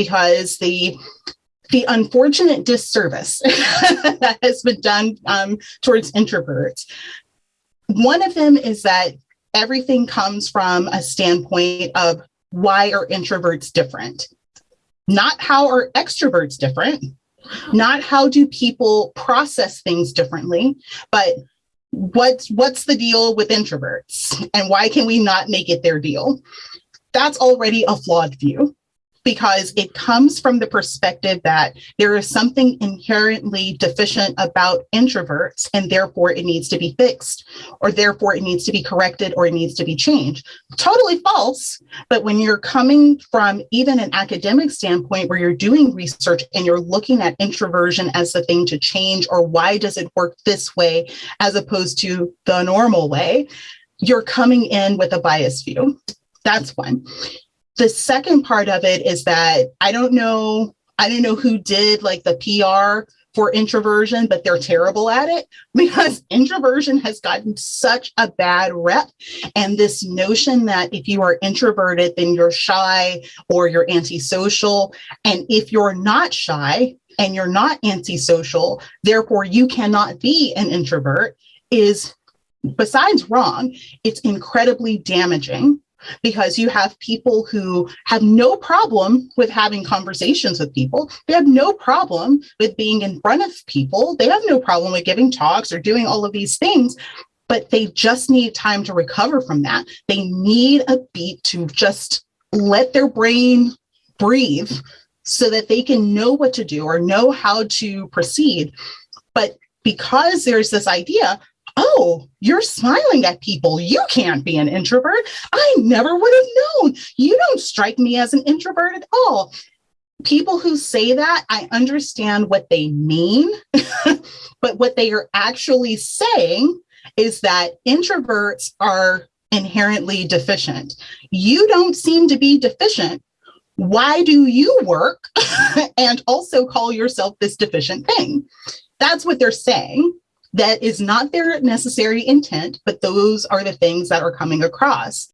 because the the unfortunate disservice that has been done um, towards introverts. One of them is that everything comes from a standpoint of why are introverts different? Not how are extroverts different, not how do people process things differently, but what's what's the deal with introverts and why can we not make it their deal? That's already a flawed view because it comes from the perspective that there is something inherently deficient about introverts and therefore it needs to be fixed or therefore it needs to be corrected or it needs to be changed. Totally false. But when you're coming from even an academic standpoint where you're doing research and you're looking at introversion as the thing to change or why does it work this way as opposed to the normal way, you're coming in with a bias view. That's one. The second part of it is that I don't know, I don't know who did like the PR for introversion, but they're terrible at it because introversion has gotten such a bad rep. And this notion that if you are introverted, then you're shy or you're antisocial. And if you're not shy and you're not antisocial, therefore you cannot be an introvert is besides wrong, it's incredibly damaging because you have people who have no problem with having conversations with people. They have no problem with being in front of people. They have no problem with giving talks or doing all of these things, but they just need time to recover from that. They need a beat to just let their brain breathe so that they can know what to do or know how to proceed. But because there's this idea, oh, you're smiling at people. You can't be an introvert. I never would have known. You don't strike me as an introvert at all. People who say that, I understand what they mean, but what they are actually saying is that introverts are inherently deficient. You don't seem to be deficient. Why do you work and also call yourself this deficient thing? That's what they're saying that is not their necessary intent, but those are the things that are coming across.